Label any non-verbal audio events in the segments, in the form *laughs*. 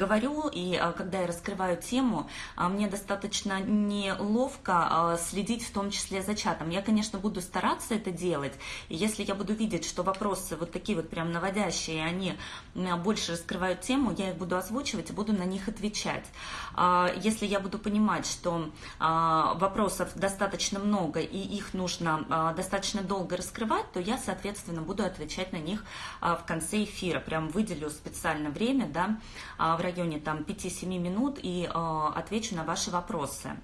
говорю, и когда я раскрываю тему, мне достаточно неловко следить в том числе за чатом. Я, конечно, буду стараться это делать, и если я буду видеть, что вопросы вот такие вот прям наводящие, они больше раскрывают тему, я их буду озвучивать и буду на них отвечать. Если я буду понимать, что вопросов достаточно много, и их нужно достаточно долго раскрывать, то я, соответственно, буду отвечать на них в конце эфира. Прям выделю специально время, да, в районе там 5-7 минут и отвечу на ваши вопросы.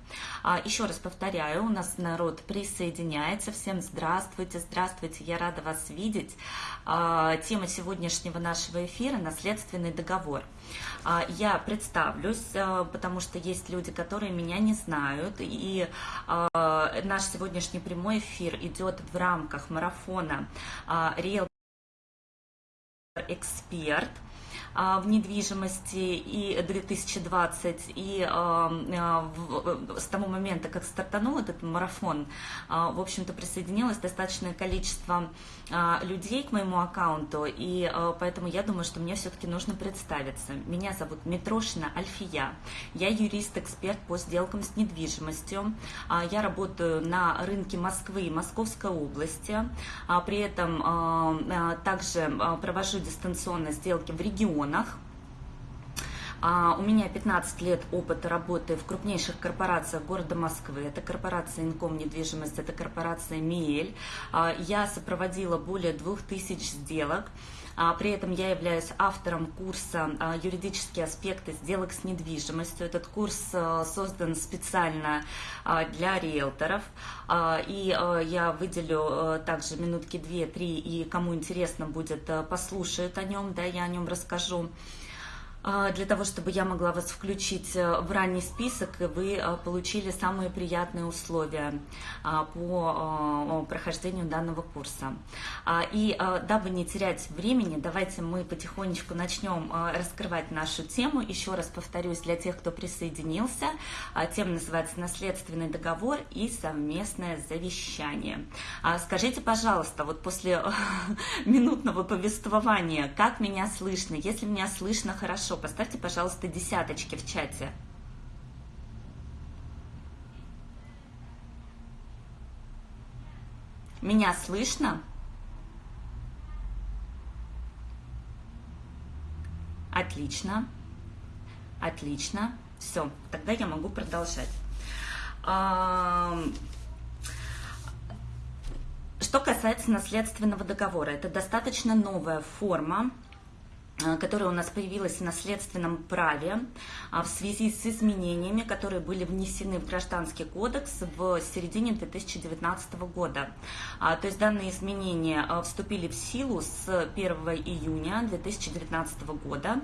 Еще раз повторяю, у нас народ присоединяется. Всем здравствуйте, здравствуйте, я рада вас видеть. Тема сегодняшнего нашего эфира – наследственный договор. Я представлюсь, потому что есть люди, которые меня не знают, и наш сегодняшний прямой эфир идет в рамках марафона Real Эксперт в недвижимости и 2020, и с того момента, как стартанул этот марафон, в общем-то, присоединилось достаточное количество людей к моему аккаунту, и поэтому я думаю, что мне все-таки нужно представиться. Меня зовут Митрошина Альфия, я юрист-эксперт по сделкам с недвижимостью, я работаю на рынке Москвы и Московской области, при этом также провожу дистанционно сделки в регионах, у меня 15 лет опыта работы в крупнейших корпорациях города Москвы. Это корпорация Инком недвижимость, это корпорация МИЭЛь. Я сопроводила более 2000 сделок. При этом я являюсь автором курса «Юридические аспекты сделок с недвижимостью». Этот курс создан специально для риэлторов. И я выделю также минутки 2-3, и кому интересно будет, послушают о нем, да, я о нем расскажу. А, для того, чтобы я могла вас включить э, в ранний список, и вы э, получили самые приятные условия а, по э, прохождению данного курса. А, и дабы не терять времени, давайте мы потихонечку начнем раскрывать нашу тему. Еще раз повторюсь для тех, кто присоединился. Тема называется «Наследственный договор и совместное завещание». Скажите, пожалуйста, вот после *laughs* минутного повествования, как меня слышно? Если меня слышно хорошо, хорошо. Поставьте, пожалуйста, десяточки в чате. Меня слышно? Отлично. Отлично. Все, тогда я могу продолжать. Что касается наследственного договора, это достаточно новая форма которая у нас появилась в наследственном праве а, в связи с изменениями, которые были внесены в Гражданский кодекс в середине 2019 года. А, то есть данные изменения а, вступили в силу с 1 июня 2019 года.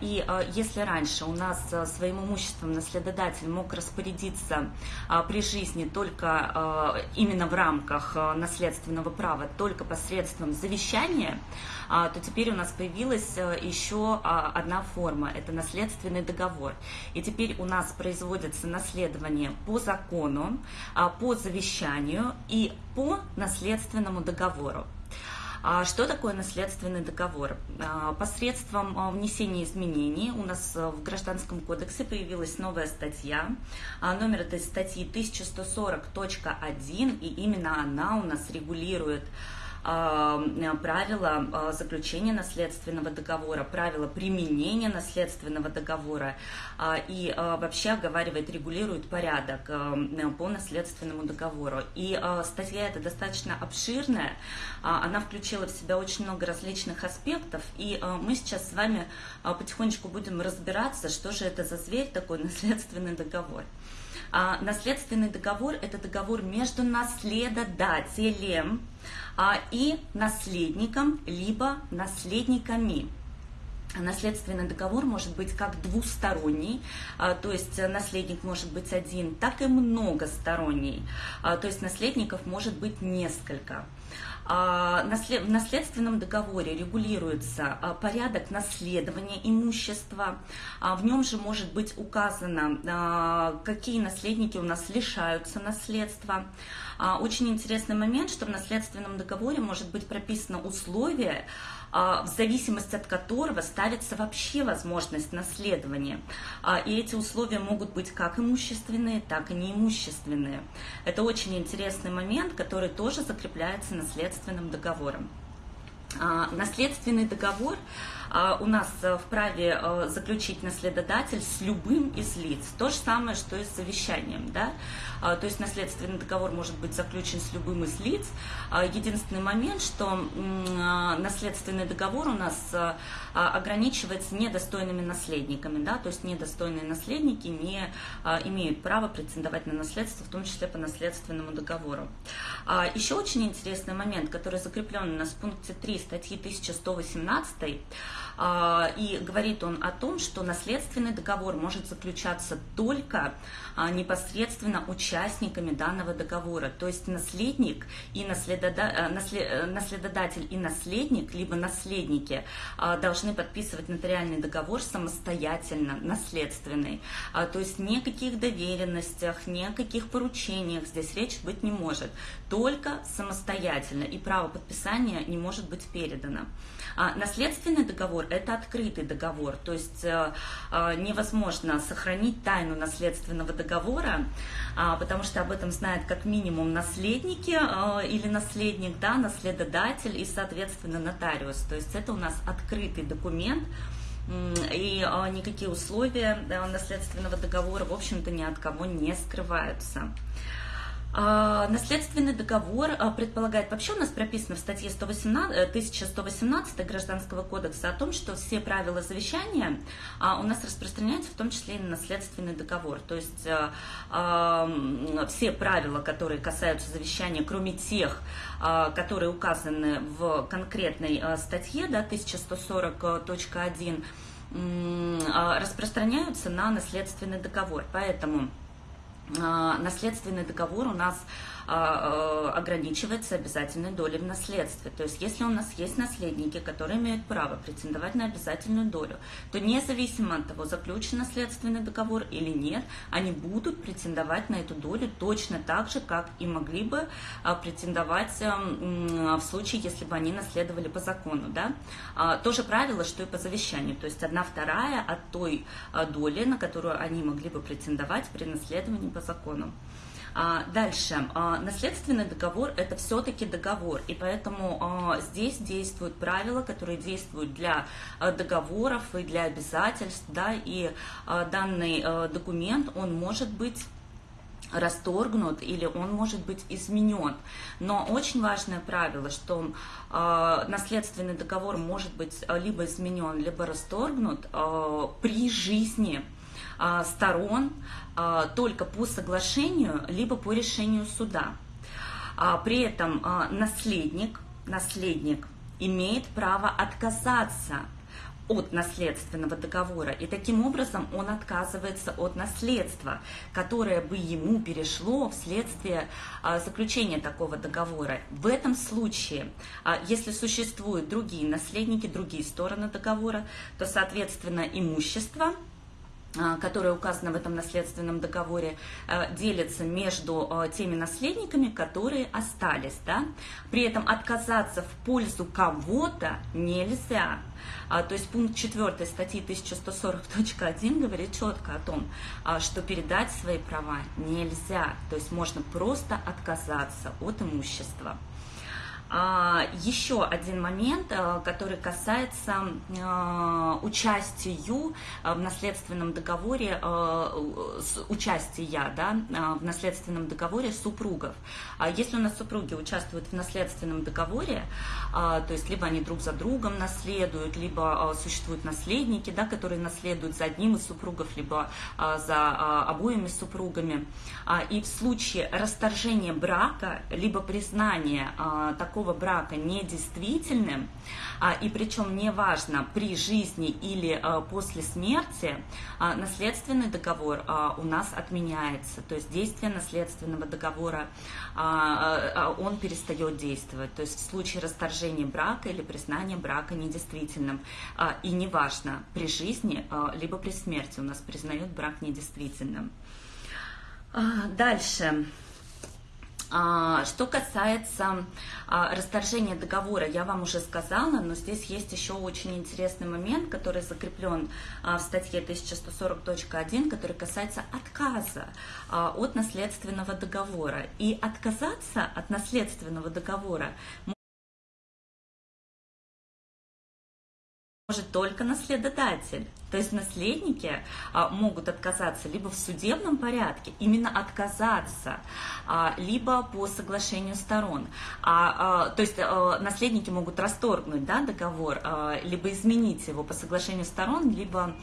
И если раньше у нас своим имуществом наследодатель мог распорядиться при жизни только именно в рамках наследственного права, только посредством завещания, то теперь у нас появилась появилась э, еще а, одна форма, это наследственный договор. И теперь у нас производится наследование по закону, а, по завещанию и по наследственному договору. А что такое наследственный договор? Посредством внесения изменений у нас в Гражданском кодексе появилась новая статья. Номер этой статьи 1140.1, и именно она у нас регулирует правила а, заключения наследственного договора, правила применения наследственного договора а, и вообще оговаривает, регулирует порядок по наследственному договору. И статья эта достаточно обширная, она включила в себя очень много различных аспектов, и мы сейчас с вами потихонечку будем разбираться, что же это за зверь такой *laughs* наследственный договор. А, наследственный договор – это договор между наследодателем а, и наследником, либо наследниками. Наследственный договор может быть как двусторонний, а, то есть наследник может быть один, так и многосторонний, а, то есть наследников может быть несколько. А, в наследственном договоре регулируется а, порядок наследования имущества. А, в нем же может быть указано, какие наследники у нас лишаются наследства. Очень интересный момент, что в наследственном договоре может быть прописано условие, в зависимости от которого ставится вообще возможность наследования. И эти условия могут быть как имущественные, так и неимущественные. Это очень интересный момент, который тоже закрепляется наследственным договором. Наследственный договор а, у нас э, вправе э, заключить наследодатель с любым из лиц. То же самое, что и с завещанием. Да? А, то есть наследственный договор может быть заключен с любым из лиц. А, единственный момент, что наследственный договор у нас э, ограничивается недостойными наследниками. Да? То есть недостойные наследники не имеют права претендовать на наследство, в том числе по наследственному договору. Еще очень интересный момент, который закреплен у нас в пункте 3 статьи 1118 а, и говорит он о том, что наследственный договор может заключаться только а, непосредственно участниками данного договора. То есть наследник и э, э, наследодатель и наследник, либо наследники а, должны подписывать нотариальный договор самостоятельно, наследственный. То есть ни о каких доверенностях, ни о каких поручениях здесь речь быть не может. Только самостоятельно. И право подписания не может быть передано. Наследственный договор – это открытый договор, то есть э, э, невозможно сохранить тайну наследственного договора, а, потому что об этом знают как минимум наследники э, или наследник, да, наследодатель и, соответственно, нотариус. То есть это у нас открытый документ, и никакие условия наследственного договора, в общем-то, ни от кого не скрываются. А, наследственный договор а, предполагает, вообще у нас прописано в статье 118, 1118 э, Гражданского кодекса о том, что все правила завещания а, у нас распространяются в том числе и на наследственный договор. То есть все правила, которые касаются завещания, кроме тех, которые указаны в конкретной статье да, 1140.1, распространяются на наследственный договор. Поэтому наследственный договор у нас а, а, ограничивается обязательной долей в наследстве. То есть, если у нас есть наследники, которые имеют право претендовать на обязательную долю, то независимо от того, заключен наследственный договор или нет, они будут претендовать на эту долю точно так же, как и могли бы претендовать в случае, если бы они наследовали по закону. Да? То же правило, что и по завещанию. То есть, одна вторая от той доли, на которую они могли бы претендовать при наследовании по закону. А, дальше. А, наследственный договор – это все-таки договор, и поэтому а, здесь действуют правила, которые действуют для договоров и для обязательств, да, и данный документ, он может быть расторгнут или он может быть изменен. Но очень важное правило, что э, наследственный договор может быть либо изменен, либо расторгнут э, при жизни а, сторон только по соглашению, либо по решению суда. А, при этом наследник, наследник имеет право отказаться от наследственного договора. И таким образом он отказывается от наследства, которое бы ему перешло вследствие заключения такого договора. В этом случае, если существуют другие наследники, другие стороны договора, то, соответственно, имущество – а, которая указана в этом наследственном договоре, э, делится между э, теми наследниками, которые остались. Да? При этом отказаться в пользу кого-то нельзя. А, то есть пункт 4 статьи 1140.1 говорит четко о том, а, что передать свои права нельзя. То есть можно просто отказаться от имущества. А, еще один момент, э, который касается э, участию э, в наследственном договоре, участия да, в наследственном договоре супругов. А если у нас супруги участвуют в наследственном договоре, то есть либо они друг за другом наследуют, либо существуют наследники, да, которые наследуют за одним из супругов, либо за обоими супругами, и в случае расторжения брака, либо признания такого такого брака недействительным, а, и причем неважно при жизни или а, после смерти, а, наследственный договор у нас отменяется. То есть действие наследственного договора, он перестает действовать. То есть в случае расторжения брака или признания брака недействительным. И неважно при жизни, либо при смерти у нас признают брак недействительным. Дальше. А, что касается а, расторжения договора, я вам уже сказала, но здесь есть еще очень интересный момент, который закреплен а, в статье 1140.1, который касается отказа от наследственного договора. И отказаться от наследственного договора может только наследодатель. То есть наследники а, могут отказаться либо в судебном порядке, именно отказаться, а, либо по соглашению сторон. А, то есть наследники могут расторгнуть да, договор, либо изменить его по соглашению сторон, либо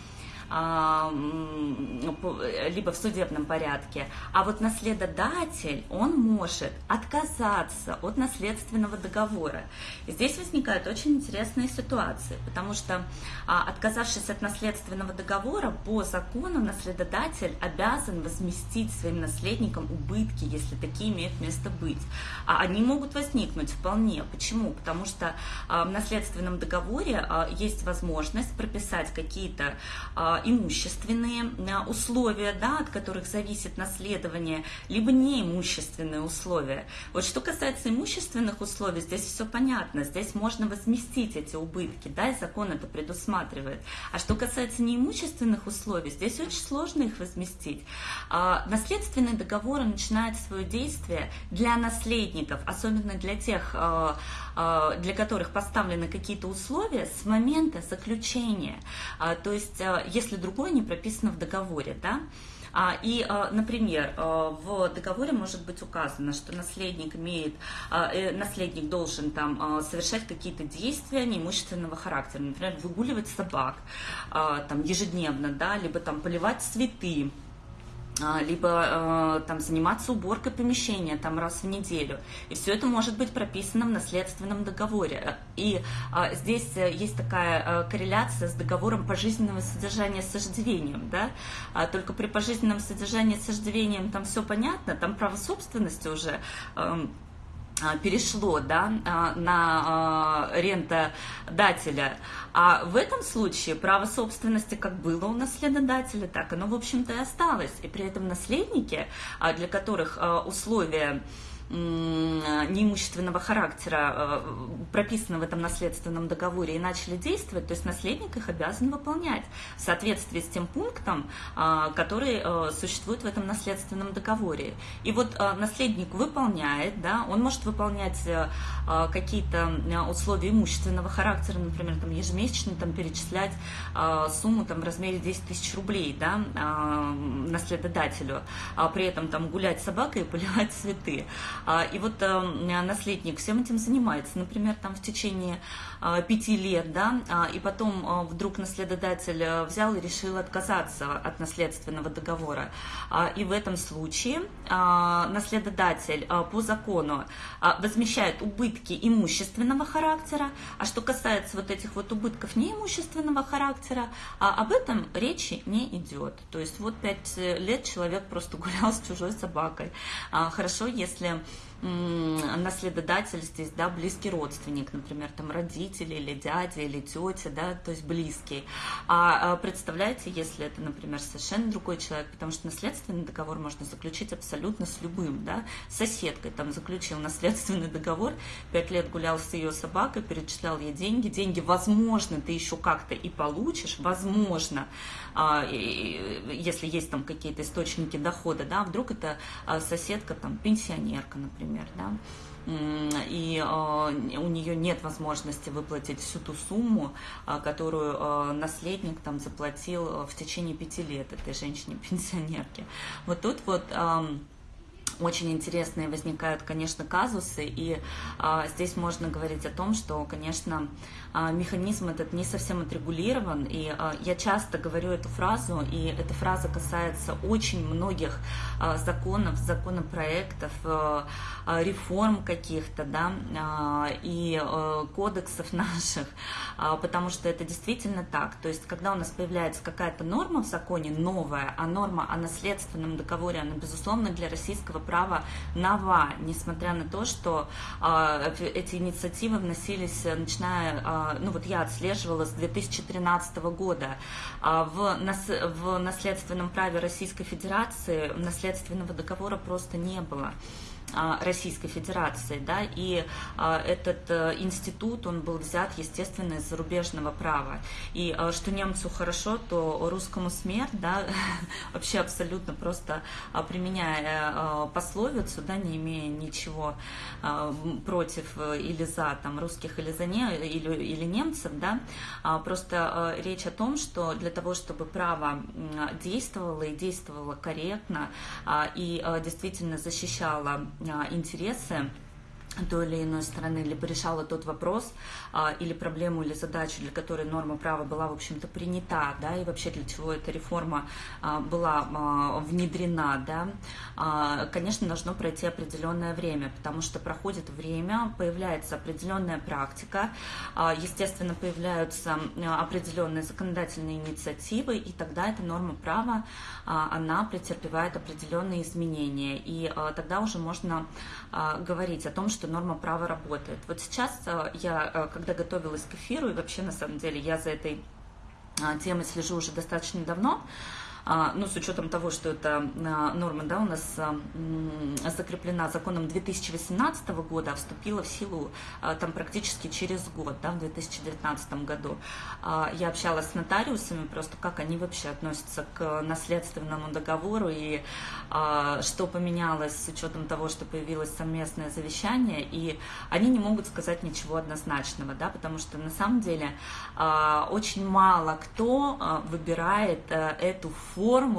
либо в судебном порядке. А вот наследодатель, он может отказаться от наследственного договора. И здесь возникают очень интересные ситуации, потому что а, отказавшись от наследственного договора, по закону наследодатель обязан возместить своим наследникам убытки, если такие имеют место быть. А они могут возникнуть вполне. Почему? Потому что а, в наследственном договоре есть возможность прописать какие-то имущественные э, условия, да, от которых зависит наследование, либо неимущественные условия. Вот что касается имущественных условий, здесь все понятно, здесь можно возместить эти убытки, да, и закон это предусматривает. А что касается неимущественных условий, здесь очень сложно их возместить. А, наследственные договоры начинают свое действие для наследников, особенно для тех, а, а, для которых поставлены какие-то условия с момента заключения. То есть, если если другое не прописано в договоре, да, а, и, а, например, а, в договоре может быть указано, что наследник имеет, э, наследник должен там совершать какие-то действия неимущественного характера, например, выгуливать собак там ежедневно, да, либо там поливать цветы, либо э, там заниматься уборкой помещения там раз в неделю. И все это может быть прописано в наследственном договоре. И э, здесь есть такая э, корреляция с договором пожизненного содержания с иждивением, да? А только при пожизненном содержании с иждивением там все понятно, там право собственности уже э, а, перешло да, а, на а, рентодателя. А в этом случае право собственности как было у наследодателя, так оно, в общем-то, и осталось. И при этом наследники, для которых условия неимущественного характера э, прописаны в этом наследственном договоре и начали действовать, то есть наследник их обязан выполнять в соответствии с тем пунктом, а, который э, существует в этом наследственном договоре. И вот э, наследник выполняет, да, он может выполнять какие-то условия имущественного характера, например, там, ежемесячно там, перечислять сумму там, в размере 10 тысяч рублей да, наследодателю, а при этом там, гулять с собакой и поливать цветы. А, и вот эм, наследник всем этим занимается, например, там в течение а, пяти лет, да, а, и потом вдруг наследодатель э, взял и решил отказаться от наследственного договора. И в этом случае наследодатель по закону возмещает убытки имущественного характера, а что касается вот этих вот убытков неимущественного характера, об этом речи не идет. То есть вот пять лет человек просто *laughs* гулял с чужой собакой. Хорошо, если наследодатель здесь, да, близкий родственник, например, там родители или дядя или тетя, да, то есть близкий. А, а представляете, если это, например, совершенно другой человек, потому что наследственный договор можно заключить абсолютно с любым, да, соседкой там заключил наследственный договор, пять лет гулял с ее собакой, перечислял ей деньги, деньги, возможно, ты еще как-то и получишь, возможно, если есть там какие-то источники дохода, да, вдруг это а, соседка там пенсионерка, например, да, и э, у нее нет возможности выплатить всю ту сумму, э, которую э, наследник там заплатил в течение пяти лет этой женщине-пенсионерке. Вот тут вот очень интересные возникают, конечно, казусы, и а, здесь можно говорить о том, что, конечно, а, механизм этот не совсем отрегулирован, и а, я часто говорю эту фразу, и эта фраза касается очень многих а, законов, законопроектов, а, реформ каких-то, да, а, и а, кодексов *laughs* наших, а, потому что это действительно так, то есть когда у нас появляется какая-то норма в законе новая, а норма о наследственном договоре, она, безусловно, для российского права нова, несмотря на то, что э, эти инициативы вносились, начиная, э, ну вот я отслеживала с 2013 года. Э, в, нас, в наследственном праве Российской Федерации наследственного договора просто не было. Российской Федерации, да, и этот институт, он был взят, естественно, из зарубежного права, и что немцу хорошо, то русскому смерть, да, *laughs* вообще абсолютно просто применяя пословицу, да, не имея ничего против или за там русских или за не, или, или немцев, да, просто речь о том, что для того, чтобы право действовало и действовало корректно и действительно защищало интересы той или иной стороны, либо решала тот вопрос или проблему, или задачу, для которой норма права была, в общем-то, принята, да, и вообще для чего эта реформа а, была а, внедрена, да, а, конечно, должно пройти определенное время, потому что проходит время, появляется определенная практика, а, естественно, появляются определенные законодательные инициативы, и тогда эта норма права, а, она претерпевает определенные изменения, и а, тогда уже можно а, говорить о том, что норма права работает. Вот сейчас я, э, когда готовилась к эфиру, и вообще, на самом деле, я за этой а, темой слежу уже достаточно давно, ну, с учетом того, что эта а, норма, да, у нас а, закреплена законом 2018 года, а вступила в силу там практически через год, да, в 2019 году. Я общалась с нотариусами, просто как они вообще относятся к наследственному договору и что поменялось с учетом того, что появилось совместное завещание, и они не могут сказать ничего однозначного, да, потому что на самом деле очень мало кто выбирает эту форму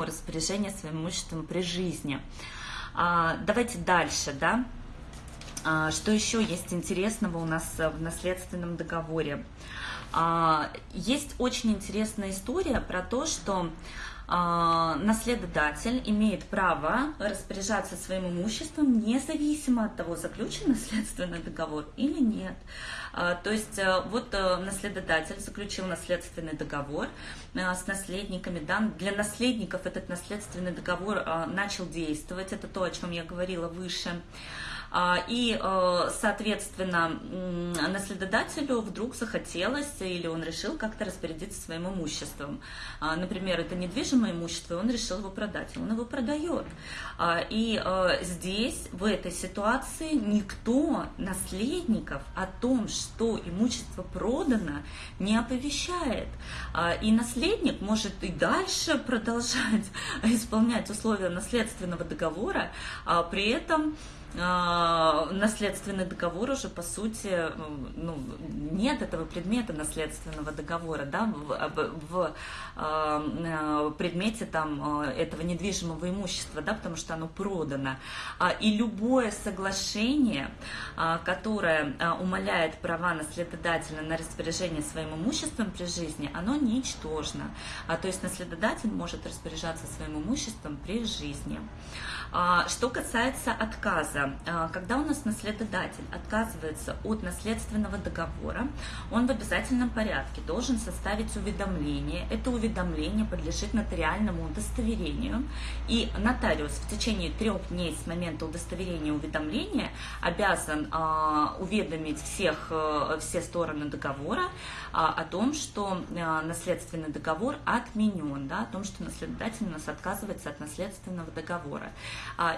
распоряжения своим имуществом при жизни. А, давайте дальше, да. А, что еще есть интересного у нас в наследственном договоре? А, есть очень интересная история про то, что наследодатель имеет право распоряжаться своим имуществом независимо от того, заключен наследственный договор или нет. А, то есть э, вот э, наследодатель заключил наследственный договор э, с наследниками. Да? Для наследников этот наследственный договор начал действовать. Это то, о чем я говорила выше. А, и, э, соответственно, наследодателю вдруг захотелось или он решил как-то распорядиться своим имуществом. А, например, это недвижимое имущество, и он решил его продать, и он его продает. А, и э, здесь, в этой ситуации, никто наследников о том, что имущество продано, не оповещает. И наследник может и дальше продолжать *laughs* исполнять условия наследственного договора, при этом наследственный договор уже, по сути, ну, нет этого предмета наследственного договора, да, в, в, в предмете там этого недвижимого имущества, да, потому что оно продано. А, и любое соглашение, а, которое умаляет права наследодателя на распоряжение своим имуществом при жизни, оно ничтожно. То есть наследодатель может распоряжаться своим имуществом при жизни. Что касается отказа, а, когда у нас наследодатель отказывается от наследственного договора, он в обязательном порядке должен составить уведомление. Это уведомление подлежит нотариальному удостоверению, и нотариус в течение трех дней с момента удостоверения уведомления обязан а, уведомить всех, э, все стороны договора а, о том, что наследственный договор отменен, да, о том, что наследодатель у нас отказывается от наследственного договора.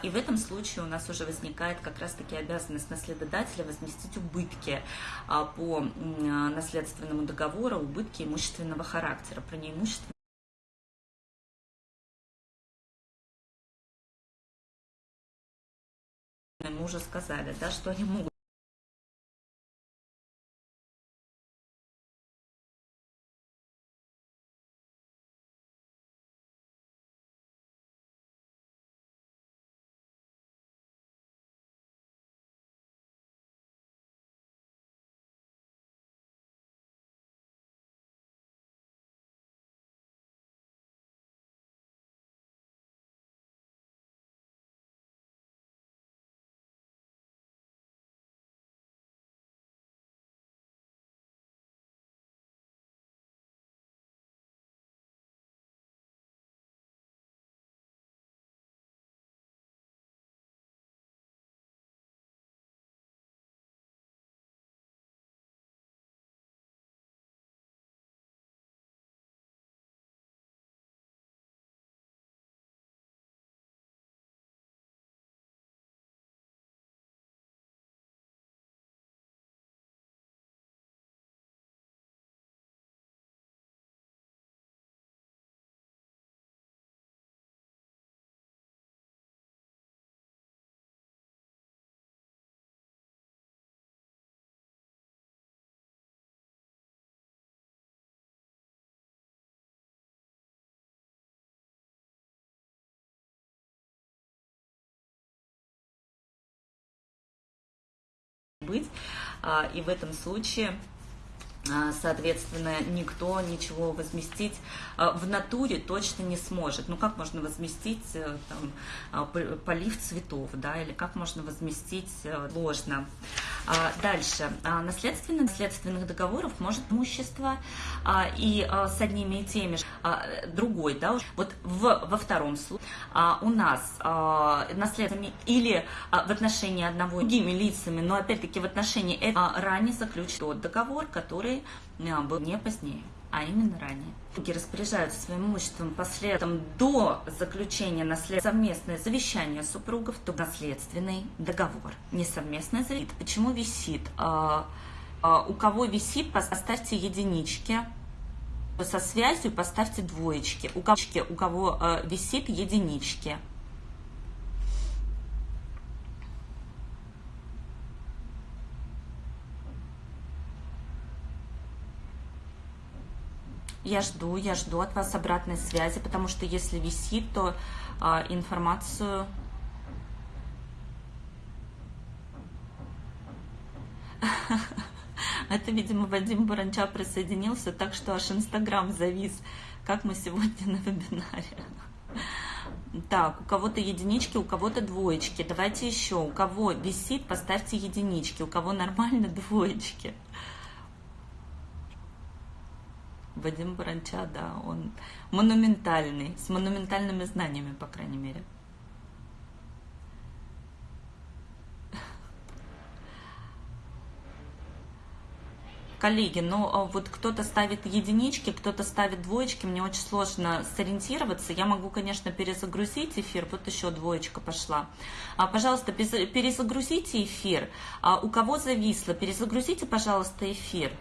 И в этом случае у нас уже возникает как раз-таки обязанность наследодателя возместить убытки а, по наследственному договору, убытки имущественного характера, про неимущественное мы уже сказали, да, что они могут быть. И в этом случае а, соответственно, никто ничего возместить а, в натуре точно не сможет. Ну, как можно возместить э, там, а, полив цветов, да, или как можно возместить э, ложно. Дальше. Наследственных, наследственных договоров может имущество и с одними и теми же другой, да, вот в, во втором случае у нас наследственными или в отношении одного другими лицами, но опять-таки в отношении ранее заключен тот договор, который который был не позднее, а именно ранее. Распоряжаются своим имуществом последом до заключения наслед... совместное завещание супругов, то наследственный договор. Не совместное завещание. Почему висит? А, а, у кого висит, поставьте единички. Со связью поставьте двоечки. У кого, у кого а, висит единички. Я жду, я жду от вас обратной связи, потому что если висит, то а, информацию... *laughs* Это, видимо, Вадим Баранча присоединился, так что аж Инстаграм завис, как мы сегодня на вебинаре. Так, у кого-то единички, у кого-то двоечки. Давайте еще. У кого висит, поставьте единички. У кого нормально, *laughs* двоечки. Вадим Баранча, да, он монументальный, с монументальными знаниями, по крайней мере. Коллеги, ну а вот кто-то ставит единички, кто-то ставит двоечки, мне очень сложно сориентироваться. Я могу, конечно, перезагрузить эфир, вот еще двоечка пошла. А, пожалуйста, перезагрузите эфир. А, у кого зависло, перезагрузите, пожалуйста, эфир.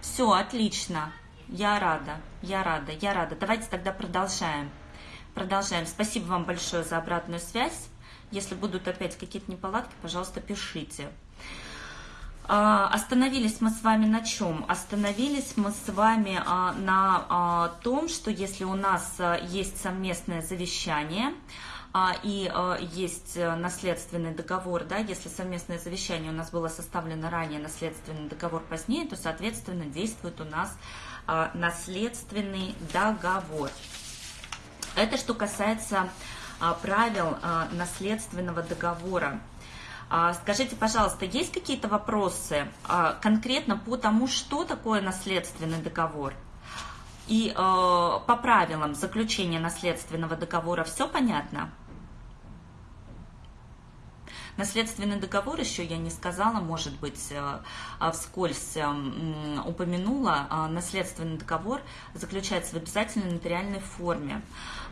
Все, отлично. Я рада, я рада, я рада. Давайте тогда продолжаем. Продолжаем. Спасибо вам большое за обратную связь. Если будут опять какие-то неполадки, пожалуйста, пишите. А, остановились мы с вами на чем? Остановились мы с вами а, на а, том, что если у нас есть совместное завещание, и есть наследственный договор, да, если совместное завещание у нас было составлено ранее, наследственный договор позднее, то, соответственно, действует у нас а, наследственный договор. Это что касается а, правил а, наследственного договора. Скажите, пожалуйста, есть какие-то вопросы конкретно по тому, что такое наследственный договор? И по правилам заключения наследственного договора все понятно? Наследственный договор еще я не сказала, может быть, э, а вскользь э, упомянула. А наследственный договор заключается в обязательной нотариальной форме.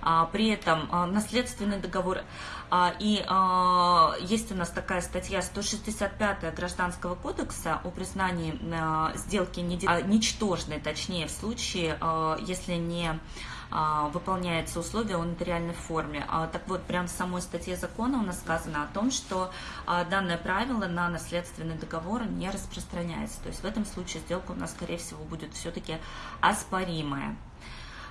А при этом э, наследственный договор и есть у нас такая статья 165 Гражданского кодекса о признании сделки ничтожной, точнее, в случае, если не выполняется условие о нотариальной форме. А, так вот, прямо в самой статье закона у нас сказано о том, что а, данное правило на наследственный договор не распространяется. То есть в этом случае сделка у нас, скорее всего, будет все-таки оспоримая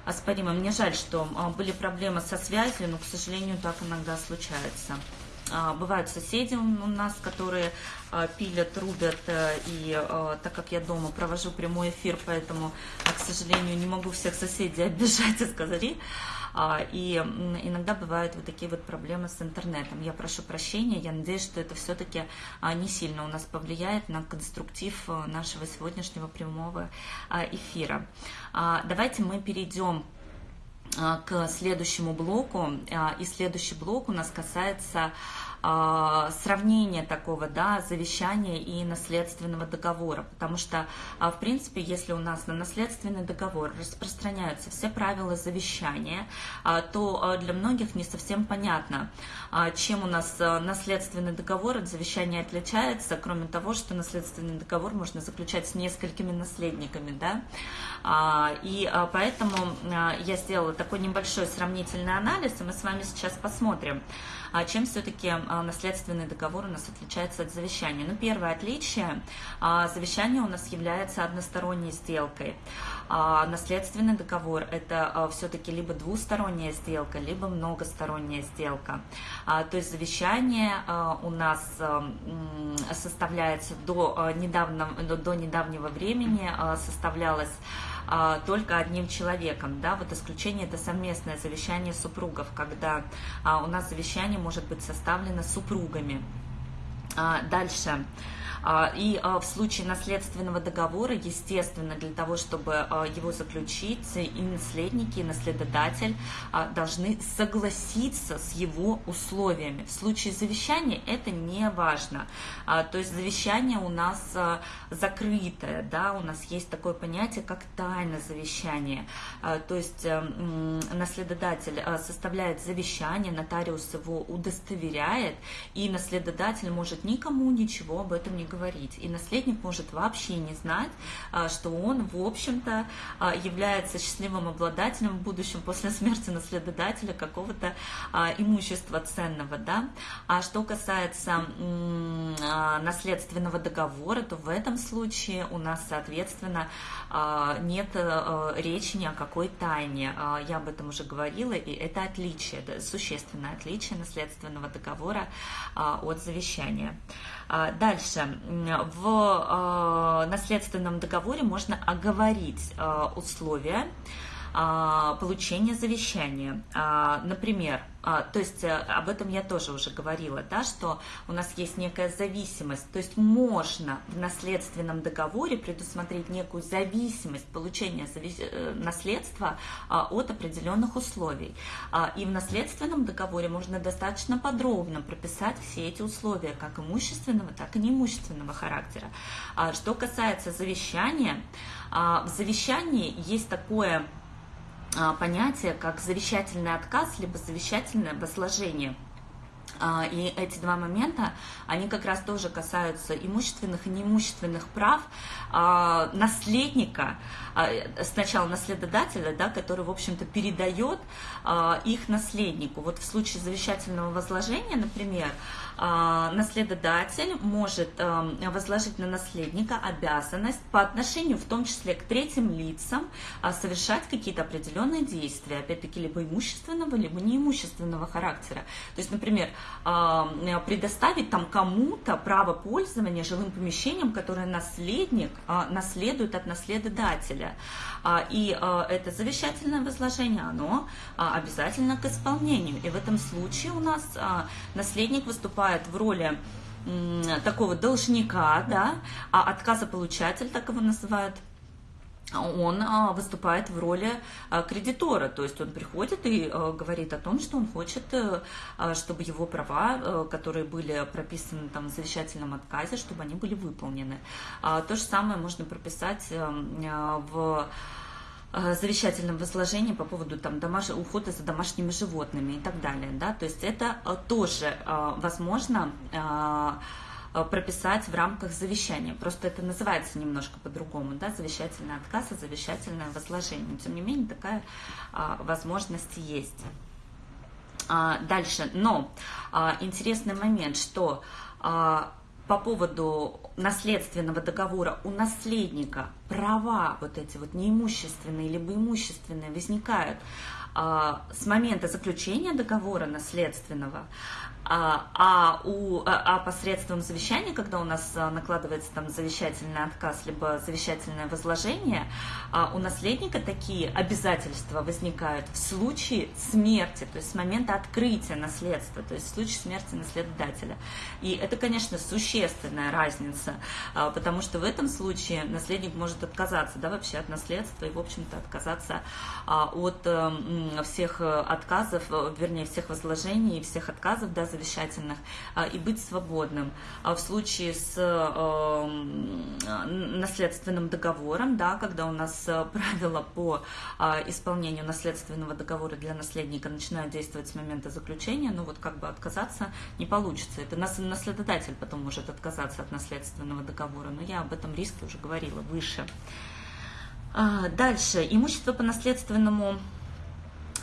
оспоримая. Мне жаль, что были проблемы со связью, но, к сожалению, так иногда случается. А, бывают соседи у нас, которые а, пилят, рубят, э, и а, так как я дома провожу прямой эфир, поэтому, к сожалению, не могу всех соседей *laughs* обижать и сказать. И иногда бывают вот такие вот проблемы с интернетом. Я прошу прощения, я надеюсь, что это все-таки не сильно у нас повлияет на конструктив э, нашего сегодняшнего прямого эфира. Давайте мы перейдем к следующему блоку. И следующий блок у нас касается а, сравнения такого, да, завещания и наследственного договора, потому что, а, в принципе, если у нас на наследственный договор распространяются все правила завещания, а, то для многих не совсем понятно, чем у нас наследственный договор от завещания отличается, кроме того, что наследственный договор можно заключать с несколькими наследниками, да, и поэтому я сделала такой небольшой сравнительный анализ, и мы с вами сейчас посмотрим, а чем все-таки а, наследственный договор у нас отличается от завещания? Ну, первое отличие, а, завещание у нас является односторонней сделкой. А наследственный договор – это все-таки либо двусторонняя сделка, либо многосторонняя сделка. То есть завещание у нас составляется до, недавно, до недавнего времени, составлялось только одним человеком, да, вот исключение это совместное завещание супругов, когда у нас завещание может быть составлено супругами. Дальше. А, и а, в случае наследственного договора, естественно, для того, чтобы а, его заключить, и наследники, и наследодатель должны согласиться с его условиями. В случае завещания это не важно. То есть завещание у нас закрытое, да, у нас есть такое понятие, как тайна завещания. То есть эм, наследодатель составляет завещание, нотариус его удостоверяет, и наследодатель может никому ничего об этом не говорить. И наследник может вообще не знать, а, что он, в общем-то, а, является счастливым обладателем в будущем после *laughs* смерти наследодателя какого-то а, имущества ценного. Да? А что касается наследственного договора, то в этом случае у нас, соответственно, нет речи ни о какой тайне. Я об этом уже говорила, и это отличие, существенное отличие наследственного договора от завещания. Дальше. В э, наследственном договоре можно оговорить э, условия э, получения завещания. Например, а, то есть э, об этом я тоже уже говорила, да, что у нас есть некая зависимость. То есть можно в наследственном договоре предусмотреть некую зависимость получения э, наследства а, от определенных условий. А, и в наследственном договоре можно достаточно подробно прописать все эти условия, как имущественного, так и неимущественного характера. Что касается завещания, в завещании есть такое а, понятие, как завещательный отказ, либо завещательное возложение. А, и эти два момента, они как раз тоже касаются имущественных и неимущественных прав а, наследника, сначала наследодателя, да, который, в общем-то, передает их наследнику. Вот в случае завещательного возложения, например, а, наследодатель может эм, возложить на наследника обязанность по отношению в том числе к третьим лицам а, совершать какие-то определенные действия, опять-таки либо имущественного, либо неимущественного характера. То есть, например, предоставить там кому-то право пользования жилым помещением, которое наследник а, наследует от наследодателя. И это завещательное возложение, оно обязательно к исполнению. И в этом случае у нас наследник выступает выступает в роли такого должника, да, а отказополучатель, так его называют, он а, выступает в роли а, кредитора, то есть он приходит и а, говорит о том, что он хочет, э, чтобы его права, э, которые были прописаны там в завещательном отказе, чтобы они были выполнены. То же самое можно прописать эм, в Э, завещательном возложении по поводу там, домаш... ухода за домашними животными и так далее. Да? То есть это э, тоже э, возможно прописать в рамках завещания. Просто это называется немножко по-другому, да, завещательный отказ и завещательное возложение. Тем не менее, такая возможность есть. Дальше. Но интересный момент, что по поводу наследственного договора у наследника права вот эти вот неимущественные либо имущественные возникают с момента заключения договора наследственного, а, а, у, а, а посредством завещания, когда у нас а, накладывается там завещательный отказ, либо завещательное возложение, а, у наследника такие обязательства возникают в случае смерти, то есть с момента открытия наследства, то есть в случае смерти наследодателя. И это, конечно, существенная разница, а, потому что в этом случае наследник может отказаться да, вообще от наследства и, в общем-то, отказаться а, от а, всех отказов, вернее, всех возложений всех отказов, да, завещательных а, и быть свободным. А в случае с эм, наследственным договором, да, когда у нас э, правила по а, исполнению наследственного договора для наследника начинают действовать с момента заключения, ну вот как бы отказаться не получится. Это наследодатель потом может отказаться от наследственного договора, но я об этом риске уже говорила выше. Дальше. Имущество по наследственному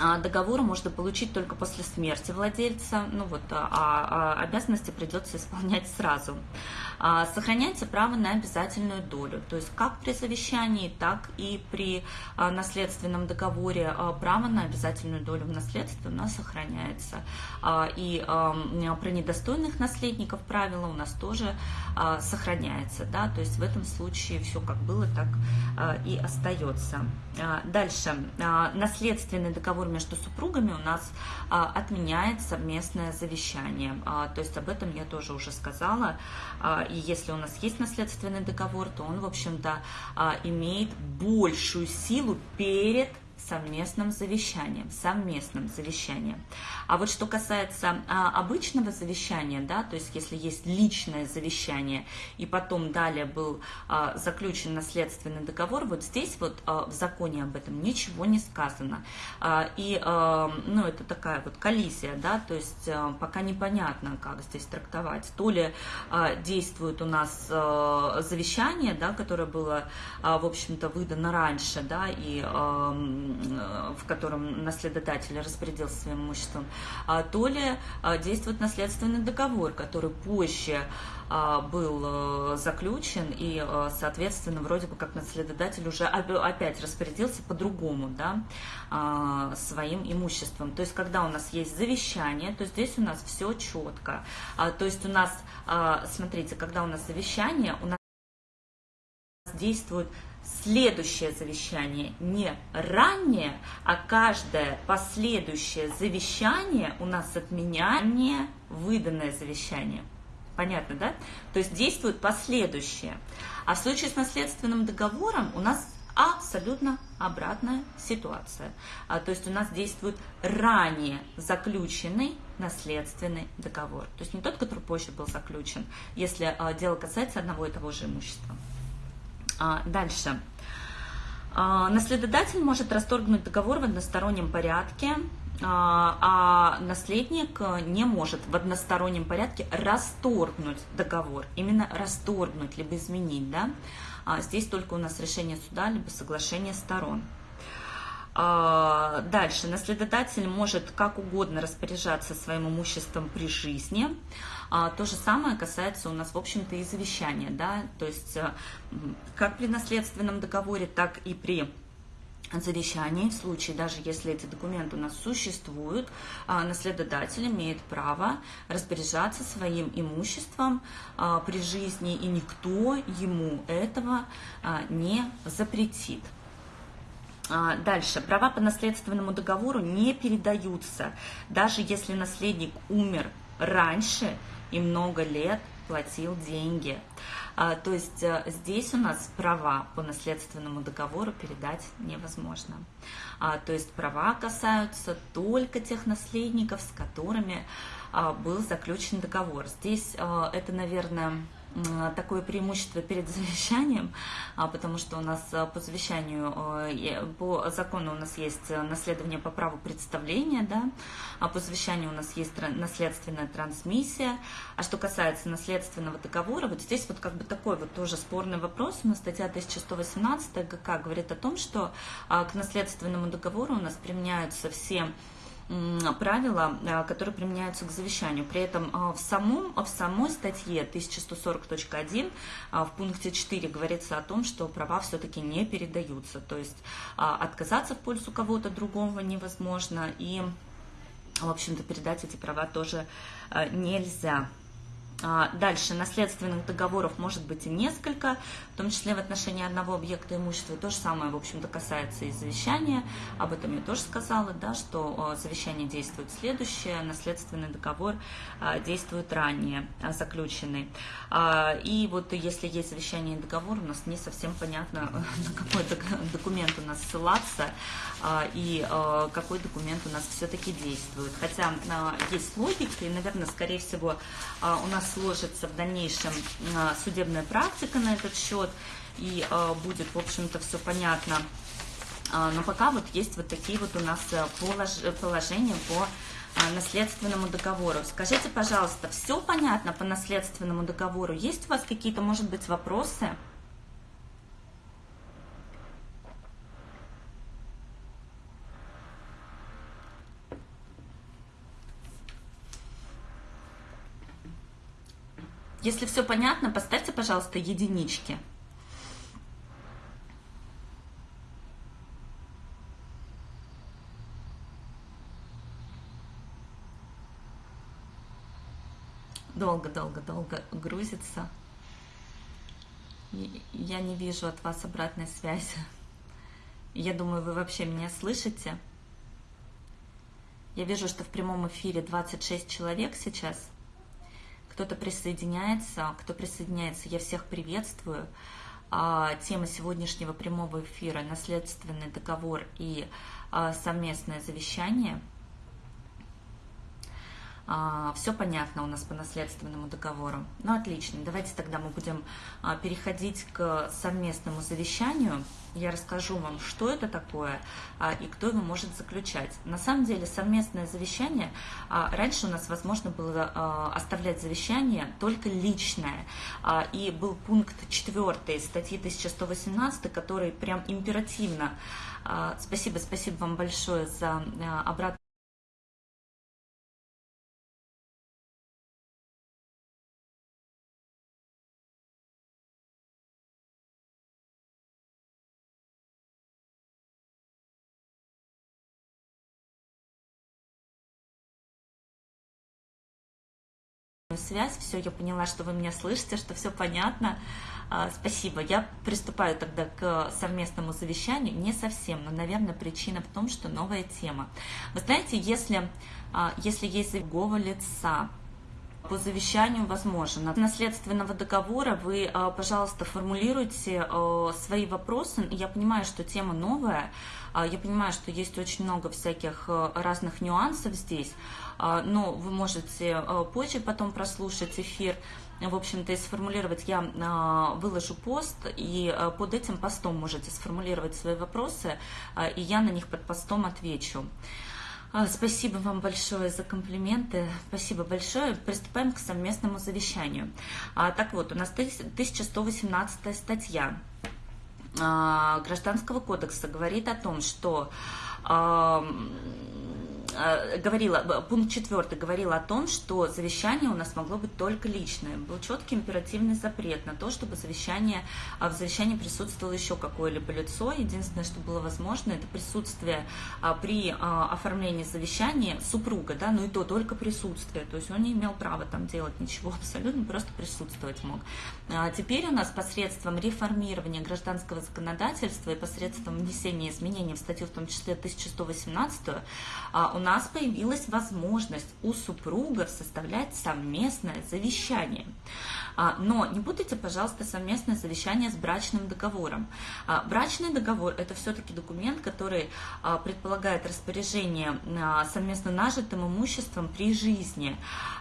а, договор можно получить только после смерти владельца, ну вот, а, а обязанности придется исполнять сразу. А, сохраняется право на обязательную долю, то есть как при завещании, так и при а, наследственном договоре а, право на обязательную долю в наследстве у нас сохраняется. И при недостойных наследников правила у нас тоже сохраняется, да, то есть в этом случае все как было, так и остается. Дальше, наследственный договор между супругами у нас отменяет совместное завещание. То есть об этом я тоже уже сказала. А, и если у нас есть наследственный договор, то он, в общем-то, имеет большую силу перед совместным завещанием, совместным завещанием. А вот что касается а, обычного завещания, да, то есть если есть личное завещание и потом далее был а, заключен наследственный договор, вот здесь вот а, в законе об этом ничего не сказано. А, и, а, ну, это такая вот коллизия, да, то есть а, пока непонятно, как здесь трактовать. То ли а, действует у нас а, завещание, да, которое было, а, в общем-то, выдано раньше, да, и а, в котором наследодатель распорядился своим имуществом, а то ли а, действует наследственный договор, который позже а, был э, заключен, и, э, соответственно, вроде бы как наследодатель уже опять распорядился по-другому, да, своим имуществом. То есть, когда у нас есть завещание, то здесь у нас все четко. То есть, у нас, смотрите, когда у нас завещание, у нас действует следующее завещание не раннее, а каждое последующее завещание у нас отменяет выданное завещание. Понятно, да? То есть действует последующее. А в случае с наследственным договором у нас абсолютно обратная ситуация. А, то есть у нас действует ранее заключенный наследственный договор. То есть не тот, который позже был заключен, если а, дело касается одного и того же имущества. А, дальше. А, наследодатель может расторгнуть договор в одностороннем порядке, а, а наследник не может в одностороннем порядке расторгнуть договор, именно расторгнуть, либо изменить. Да? Здесь только у нас решение суда, либо соглашение сторон. Дальше. Наследодатель может как угодно распоряжаться своим имуществом при жизни. А, то же самое касается у нас, в общем-то, и завещания, да, то есть э, как при наследственном договоре, так и при завещании, в случае, даже если эти документы у нас существуют, а, наследодатель имеет право распоряжаться своим имуществом а, при жизни, и никто ему этого не запретит. Дальше. Права по наследственному договору не передаются, даже если наследник умер раньше и много лет платил деньги. А, то есть а, здесь у нас права по наследственному договору передать невозможно. А, то есть права касаются только тех наследников, с которыми а, был заключен договор. Здесь а, это, наверное, такое преимущество перед завещанием, а, потому что у нас а, по завещанию, а, по закону у нас есть наследование по праву представления, да, а по завещанию у нас есть наследственная трансмиссия. А что касается наследственного договора, вот здесь вот как бы такой вот тоже спорный вопрос. У нас статья 1118 ГК говорит о том, что к наследственному договору у нас применяются все правила, э, которые применяются к завещанию. При этом э, в, самом, в самой статье 1140.1 э, в пункте 4 говорится о том, что права все-таки не передаются. То есть отказаться в пользу кого-то другого невозможно и, в общем-то, передать эти права тоже нельзя. А, дальше, наследственных договоров может быть и несколько, в том числе в отношении одного объекта имущества. То же самое, в общем-то, касается и завещания. Об этом я тоже сказала, да, что завещание действует следующее, наследственный договор а, действует ранее а, заключенный. И вот если есть завещание и договор, у нас не совсем понятно, *laughs* на какой документ у нас ссылаться и какой документ у нас все-таки действует. Хотя есть логика, и, наверное, скорее всего, у нас сложится в дальнейшем а, судебная практика на этот счет, и а, будет, в общем-то, все понятно. А, но пока вот есть вот такие вот у нас положения по наследственному договору. Скажите, пожалуйста, все понятно по наследственному договору? Есть у вас какие-то, может быть, вопросы? Если все понятно, поставьте, пожалуйста, единички. Долго-долго-долго грузится. Я не вижу от вас обратной связи. Я думаю, вы вообще меня слышите. Я вижу, что в прямом эфире 26 человек сейчас. Кто-то присоединяется, кто присоединяется, я всех приветствую. А, тема сегодняшнего прямого эфира – наследственный договор и а, совместное завещание – а, все понятно у нас по наследственному договору. Ну, отлично. Давайте тогда мы будем а, переходить к совместному завещанию. Я расскажу вам, что это такое а, и кто его может заключать. На самом деле, совместное завещание, раньше у нас возможно было оставлять завещание только личное. И был пункт 4 статьи 1118, который прям императивно Спасибо, спасибо вам большое за обратную связь, все, я поняла, что вы меня слышите, что все понятно. А, спасибо. Я приступаю тогда к совместному завещанию. Не совсем, но, наверное, причина в том, что новая тема. Вы знаете, если, а, если есть другого лица, по завещанию возможно. Наследственного договора вы, а, пожалуйста, формулируйте свои вопросы. Я понимаю, что тема новая, я понимаю, что есть очень много всяких разных нюансов здесь, но вы можете а, позже потом прослушать эфир, в общем-то, и сформулировать, я а, выложу пост, и под этим постом можете сформулировать свои вопросы, и я на них под постом отвечу. Спасибо вам большое за комплименты. Спасибо большое. Приступаем к совместному завещанию. Так вот, у нас 1118 статья Гражданского кодекса говорит о том, что говорила, пункт четвертый говорил о том, что завещание у нас могло быть только личное. Был четкий императивный запрет на то, чтобы завещание, а в завещании присутствовало еще какое-либо лицо. Единственное, что было возможно, это присутствие а, при а, оформлении завещания супруга, да, ну и то только присутствие. То есть он не имел права там делать ничего *laughs* абсолютно, просто присутствовать мог. Теперь у нас посредством реформирования гражданского законодательства и посредством внесения изменений в статью, в том числе 1118, у нас появилась возможность у супругов составлять совместное завещание. А, но не путайте, пожалуйста, совместное завещание с брачным договором. А, брачный договор – это все-таки документ, который а, предполагает распоряжение совместно нажитым имуществом при жизни.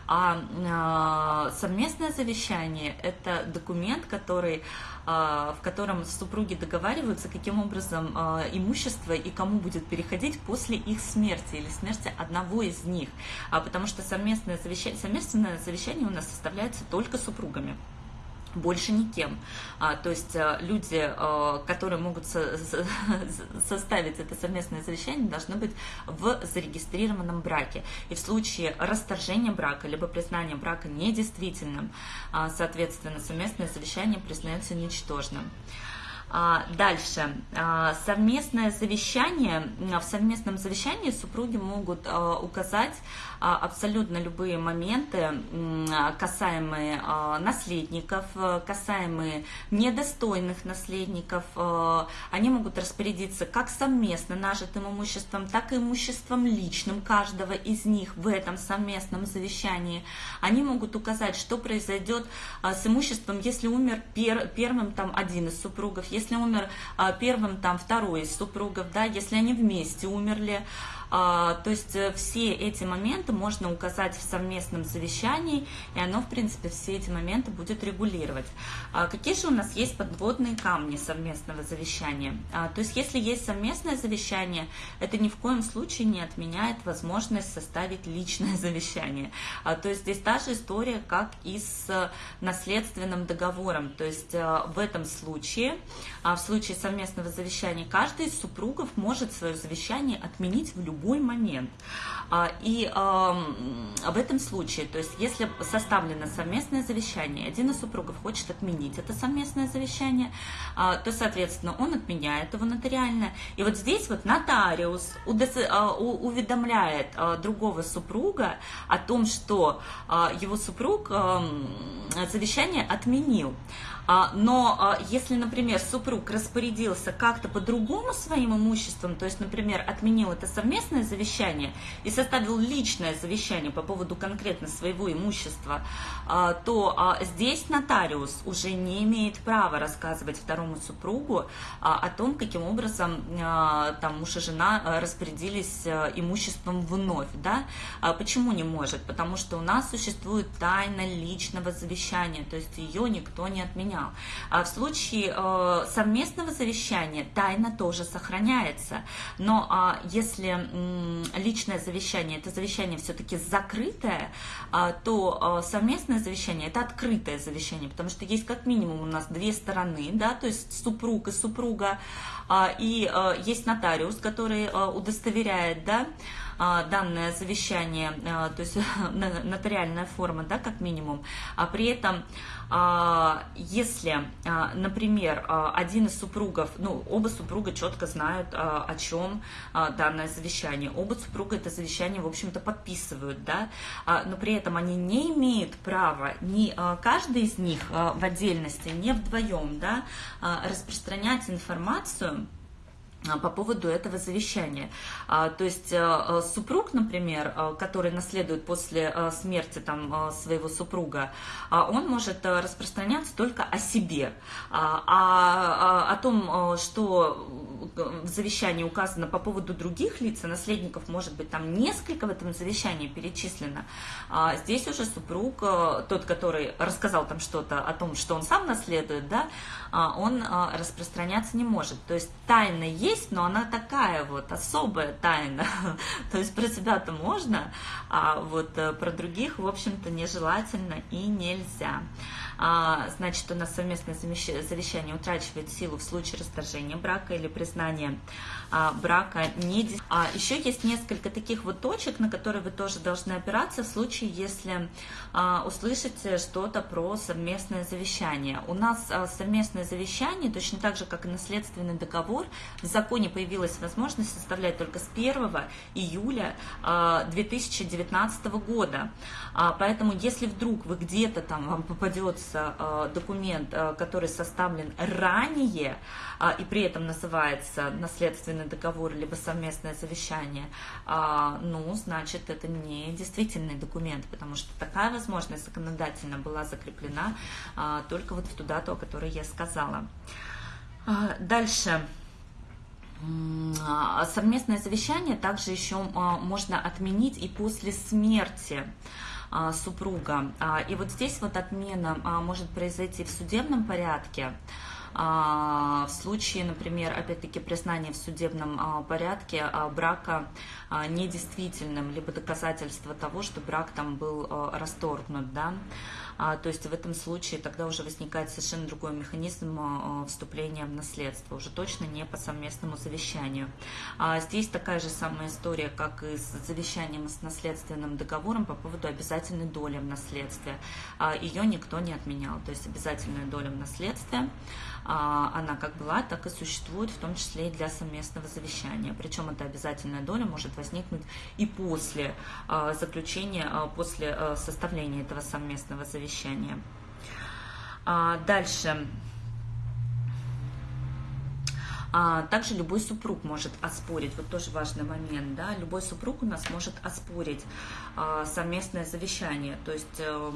А совместное завещание – это документ, который в котором супруги договариваются, каким образом имущество и кому будет переходить после их смерти или смерти одного из них. Потому что совместное завещание, совместное завещание у нас составляется только супругами больше никем. А, то есть а, люди, а, которые могут со составить это совместное завещание, должны быть в зарегистрированном браке. И в случае расторжения брака, либо признания брака недействительным, а, соответственно, совместное завещание признается ничтожным. А, дальше. А, совместное завещание. В совместном завещании супруги могут а, указать абсолютно любые моменты, касаемые наследников, касаемые недостойных наследников. Они могут распорядиться как совместно нажитым имуществом, так и имуществом личным каждого из них в этом совместном завещании. Они могут указать, что произойдет с имуществом, если умер первым там один из супругов, если умер а, первым там второй из супругов, да, если они вместе умерли, а, то есть э, все эти моменты можно указать в совместном завещании, и оно, в принципе, все эти моменты будет регулировать. А, какие же у нас есть подводные камни совместного завещания? А, то есть если есть совместное завещание, это ни в коем случае не отменяет возможность составить личное *laughs* завещание. То есть здесь та же история, как и с наследственным договором. То есть э, в этом случае, в случае совместного завещания, каждый из супругов может свое завещание отменить в любом любой момент. И в этом случае, то есть если составлено совместное завещание, один из супругов хочет отменить это совместное завещание, то, соответственно, он отменяет его нотариально. И вот здесь вот нотариус уведомляет другого супруга о том, что его супруг завещание отменил. А, но а, если, например, супруг распорядился как-то по-другому своим имуществом, то есть, например, отменил это совместное завещание и составил личное завещание по поводу конкретно своего имущества, а, то здесь нотариус уже не имеет права рассказывать второму супругу о том, каким образом там муж и жена распорядились имуществом вновь. Да? Почему не может? Потому что у нас существует тайна личного завещания, то есть ее никто не отменял сохранял. А в случае э, совместного завещания тайна тоже сохраняется. Но а, если личное завещание, это завещание все-таки закрытое, а, то э, совместное завещание это открытое завещание, потому что есть как минимум у нас две стороны, да, то есть супруг и супруга, и э, есть нотариус, который удостоверяет, да, данное завещание, то есть *laughs* нотариальная форма, да, как минимум, а при этом если, а, например, а, один из супругов, ну, оба супруга четко знают, о чем данное завещание, оба супруга это завещание, в общем-то, подписывают, да, но при этом они не имеют права, ни каждый из них в отдельности, не вдвоем, да, распространять информацию, а, по поводу этого завещания. А, то есть э, супруг, например, э, который наследует после э, смерти там, своего супруга, а, он может распространяться только о себе. А о том, что в завещании указано по поводу других лиц, наследников может быть там несколько в этом завещании перечислено, здесь уже супруг, тот, который рассказал там что-то о том, что он сам наследует, да, он распространяться не может. То есть тайна есть, есть, но она такая вот особая тайна. *laughs* То есть про себя-то можно, а вот э, про других, в общем-то, нежелательно и нельзя. А, значит, у нас совместное завещание утрачивает силу в случае расторжения брака или признания а, брака. А, еще есть несколько таких вот точек, на которые вы тоже должны опираться в случае, если услышите что-то про совместное завещание. У нас совместное завещание, точно так же, как и наследственный договор, в законе появилась возможность составлять только с 1 июля 2019 года. Поэтому, если вдруг вы где-то там вам попадется используется э, документ, э, который составлен ранее, э, и при этом называется наследственный договор либо совместное завещание, ну, значит, это не действительный документ, потому что такая возможность законодательно была закреплена только вот в ту дату, о которой я сказала. Дальше. Совместное завещание также еще можно отменить и после смерти а, супруга. А, и вот здесь вот отмена а, может произойти в судебном порядке, в случае, например, опять-таки признания в судебном порядке брака недействительным, либо доказательства того, что брак там был расторгнут, да, то есть в этом случае тогда уже возникает совершенно другой механизм а, вступления в наследство, уже точно не по совместному завещанию. А здесь такая же самая история, как и с завещанием с наследственным договором по поводу обязательной доли в наследстве. А, Ее никто не отменял, то есть обязательную долю в наследстве она как была, так и существует, в том числе и для совместного завещания. Причем эта обязательная доля может возникнуть и после заключения, после составления этого совместного завещания. А, дальше. А, также любой супруг может оспорить, вот тоже важный момент, да, любой супруг у нас может оспорить а, совместное завещание, то есть э,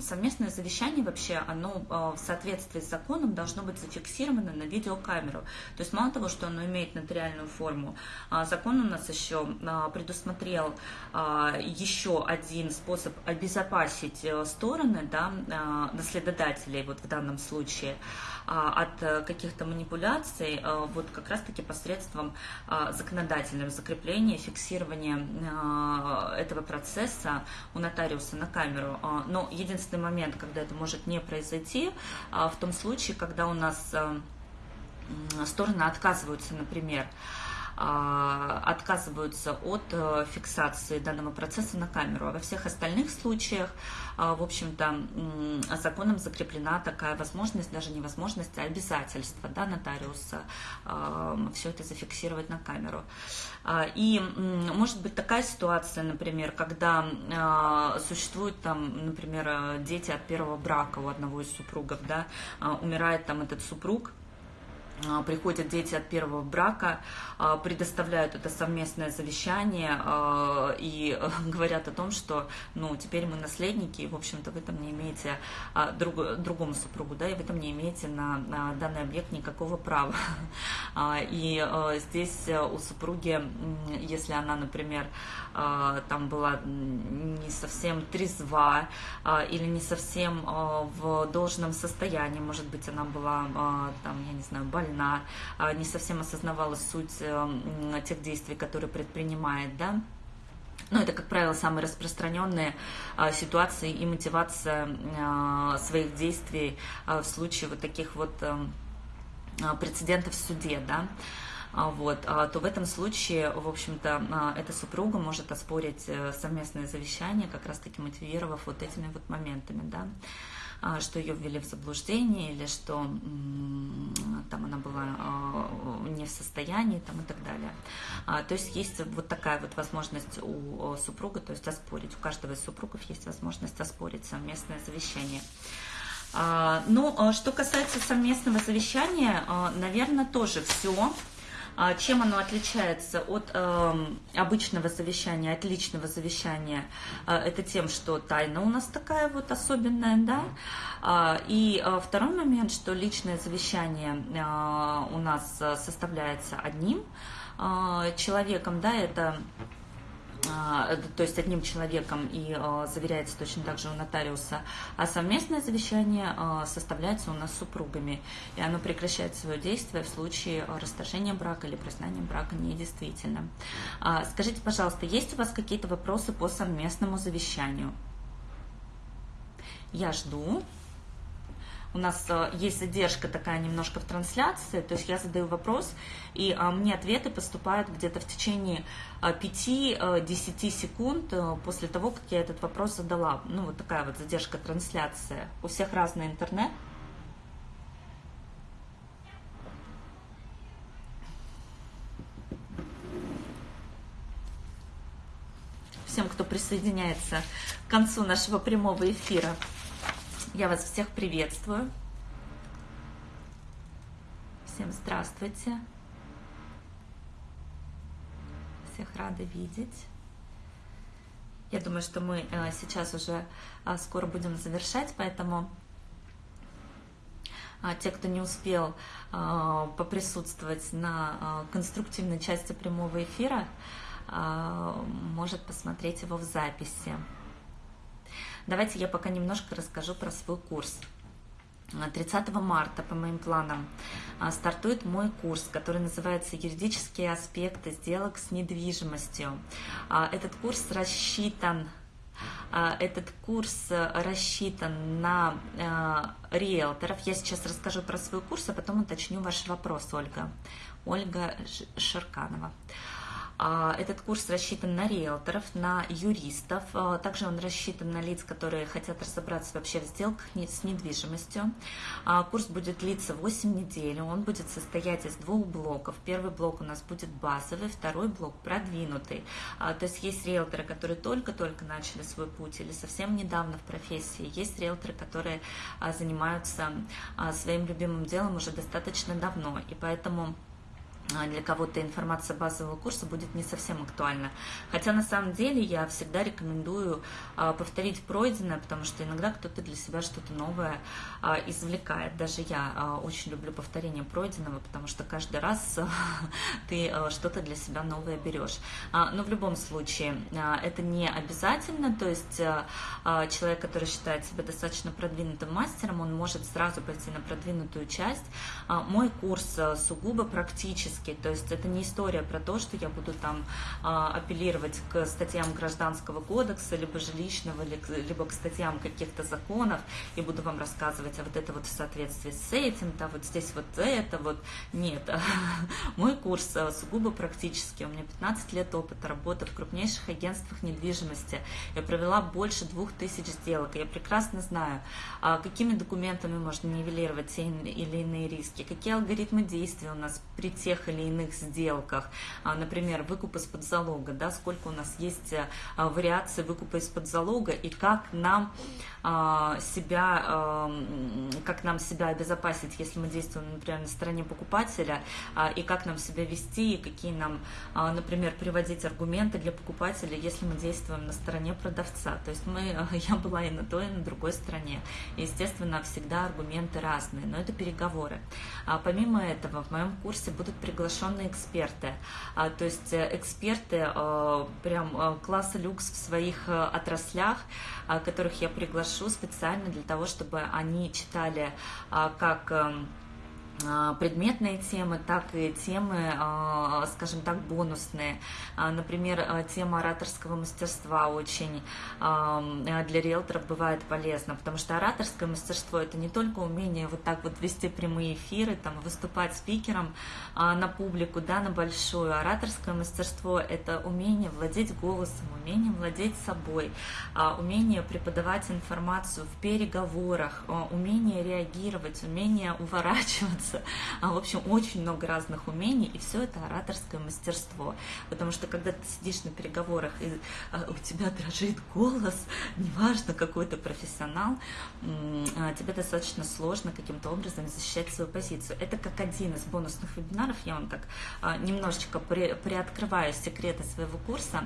совместное завещание вообще, оно а, в соответствии с законом должно быть зафиксировано на видеокамеру, то есть мало того, что оно имеет нотариальную форму, а, закон у нас еще а, предусмотрел а, еще один способ обезопасить э, стороны, да, а, наследодателей вот в данном случае, от э, каких-то манипуляций э, вот как раз-таки посредством а, законодательного закрепления, фиксирования а, этого процесса у нотариуса на камеру. Но единственный момент, когда это может не произойти, в том случае, когда у нас стороны отказываются, например, отказываются от фиксации данного процесса на камеру. А во всех остальных случаях, в общем-то, законом закреплена такая возможность, даже не возможность, а обязательство да, нотариуса все это зафиксировать на камеру. И может быть такая ситуация, например, когда существуют там, например, дети от первого брака у одного из супругов, да, умирает там этот супруг, а, приходят дети от первого брака, а, предоставляют это совместное завещание а, и *laughs* говорят о том, что ну, теперь мы наследники, и, в общем-то, в этом не имеете друг, другому супругу, да, и в этом не имеете на, на данный объект никакого права. *laughs* И здесь у супруги, если она, например, там была не совсем трезва или не совсем в должном состоянии, может быть, она была там, я не знаю, больна, больна, а, не совсем осознавала суть э, тех действий, которые предпринимает, да, ну, это, как правило, самые распространенные а, ситуации и мотивация а, своих действий в случае вот таких вот а, прецедентов в суде, да, вот, то в этом случае, в общем-то, эта супруга может оспорить э, совместное завещание, как раз-таки мотивировав вот этими вот моментами, да. А, что ее ввели в заблуждение или что там она была а, не в состоянии там, и так далее. А, то есть есть вот такая вот возможность у супруга, то есть оспорить. У каждого из супругов есть возможность оспорить совместное завещание. Ну, что касается совместного завещания, наверное, тоже все. А чем оно отличается от э, обычного завещания, от личного завещания? Э, это тем, что тайна у нас такая вот особенная, да? А, и э, второй момент, что личное завещание у нас составляется одним человеком, да, это а, то есть одним человеком и а, заверяется точно так же у нотариуса, а совместное завещание а, составляется у нас супругами, и оно прекращает свое действие в случае расторжения брака или признания брака недействительным. Скажите, пожалуйста, есть у вас какие-то вопросы по совместному завещанию? Я жду у нас э, есть задержка такая немножко в трансляции, то есть я задаю вопрос, и а, мне ответы поступают где-то в течение 5-10 э, секунд э, после того, как я этот вопрос задала. Ну, вот такая вот задержка трансляции. У всех разный интернет. Всем, кто присоединяется к концу нашего прямого эфира. Я вас всех приветствую. Всем здравствуйте. Всех рада видеть. Я думаю, что мы э, сейчас уже э, скоро будем завершать, поэтому а, те, кто не успел э, поприсутствовать на конструктивной части прямого эфира, может посмотреть его в записи. Давайте я пока немножко расскажу про свой курс. 30 марта, по моим планам, а, стартует мой курс, который называется «Юридические аспекты сделок с недвижимостью». А, этот курс рассчитан а, этот курс рассчитан на риэлторов. Я сейчас расскажу про свой курс, а потом уточню ваш вопрос, Ольга. Ольга Шарканова. А, этот курс рассчитан на риэлторов, на юристов, а, также он рассчитан на лиц, которые хотят разобраться вообще в сделках с недвижимостью. А, курс будет длиться 8 недель, он будет состоять из двух блоков. Первый блок у нас будет базовый, второй блок продвинутый. То есть есть риэлторы, которые только-только начали свой путь или совсем недавно в профессии, есть риэлторы, которые занимаются своим любимым делом уже достаточно давно, и поэтому а, для кого-то информация базового курса будет не совсем актуальна. Хотя на самом деле я всегда рекомендую а, повторить пройденное, потому что иногда кто-то для себя что-то новое а, извлекает. Даже я очень люблю повторение пройденного, потому что каждый раз *laughs* ты что-то для себя новое берешь. Но в любом случае это не обязательно, то есть человек, который считает себя достаточно продвинутым мастером, он может сразу пойти на продвинутую часть. Мой курс сугубо практически практически, то есть это не история про то, что я буду там апеллировать к статьям Гражданского кодекса, либо жилищного, либо к статьям каких-то законов, и буду вам рассказывать, а вот это вот в соответствии с этим, да, вот здесь вот это вот. Нет, *laughs* мой курс сугубо практический, у меня 15 лет опыта работы в крупнейших агентствах недвижимости, я провела больше двух тысяч сделок, я прекрасно знаю, какими документами можно нивелировать те или иные риски, какие алгоритмы действий у нас при тех или иных сделках, а, например, выкуп из-под залога, да, сколько у нас есть э, вариаций выкупа из-под залога и как нам а, себя, как нам себя обезопасить, если мы действуем, например, на стороне покупателя, а, и как нам себя вести, и какие нам, например, приводить аргументы для покупателя, если мы действуем на стороне продавца. То есть мы, *laughs* я была и на той, и на другой стороне. Естественно, всегда аргументы разные, но это переговоры. Помимо этого, в моем курсе будут приглашенные эксперты, а, то есть э, эксперты а, прям а, класса люкс в своих отраслях, а, которых я приглашу специально для того, чтобы они читали а, как... А, предметные темы, так и темы, а, скажем так, бонусные. А, например, тема ораторского мастерства очень для риэлторов бывает полезна, потому что ораторское мастерство – это не только умение вот так вот вести прямые эфиры, там, выступать спикером на публику, да, на большую. Ораторское мастерство – это умение владеть голосом, умение владеть собой, умение преподавать информацию в переговорах, умение реагировать, умение *laughs* уворачиваться А, в общем, очень много разных умений, и все это ораторское мастерство. Потому что когда ты сидишь на переговорах, и а, у тебя дрожит голос, неважно, какой ты профессионал, а, тебе достаточно сложно каким-то образом защищать свою позицию. Это как один из бонусных вебинаров, я вам так а, немножечко при, приоткрываю секреты своего курса.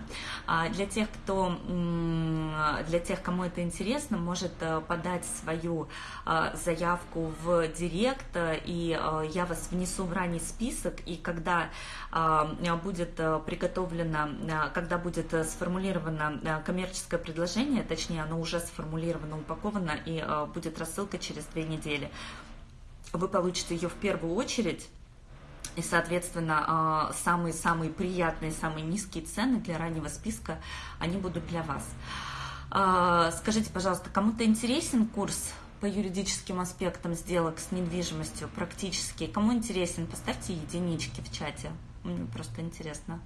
Для тех, кто, для тех, кому это интересно, может подать свою заявку в директ и Э, я вас внесу в ранний список, и когда э, будет э, приготовлено, когда будет сформулировано коммерческое предложение, точнее, оно уже сформулировано, упаковано, и будет рассылка через две недели, вы получите ее в первую очередь, и, соответственно, самые-самые приятные, самые низкие цены для раннего списка, они будут для вас. Скажите, пожалуйста, кому-то интересен курс по юридическим аспектам сделок с недвижимостью практически. Кому интересен, поставьте единички в чате. Мне просто интересно.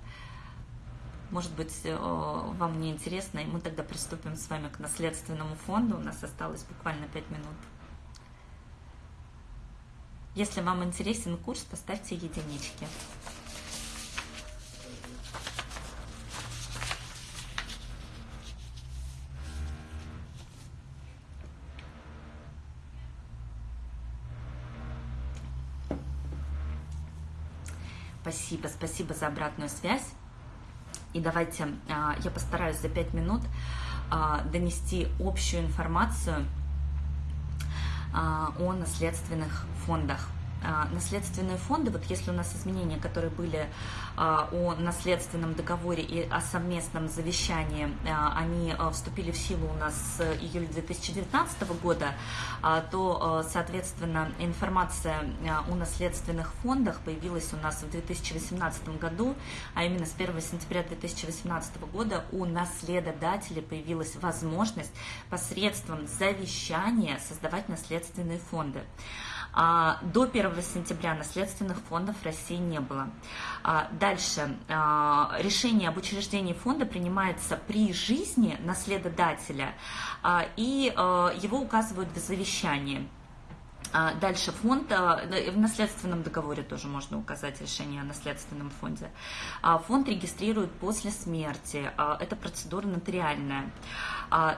Может быть, э, вам не интересно, и мы тогда приступим с вами к наследственному фонду. У нас осталось буквально 5 минут. Если вам интересен курс, поставьте единички. Спасибо, спасибо за обратную связь. И давайте а, я постараюсь за 5 минут а, донести общую информацию а, о наследственных фондах. Наследственные фонды, вот если у нас изменения, которые были а, о наследственном договоре и о совместном завещании, а, они а, вступили в силу у нас с июля 2019 года, то, соответственно, информация о наследственных фондах появилась у нас в 2018 году, а именно с 1 сентября 2018 года у наследодателя появилась возможность посредством завещания создавать наследственные фонды. А, до 1 сентября наследственных фондов России не было. А, дальше. А, решение об учреждении фонда принимается при жизни наследодателя, и его указывают в завещании. А, дальше фонд, а, в наследственном договоре тоже можно указать решение о наследственном фонде. А, фонд регистрируют после смерти, это процедура нотариальная.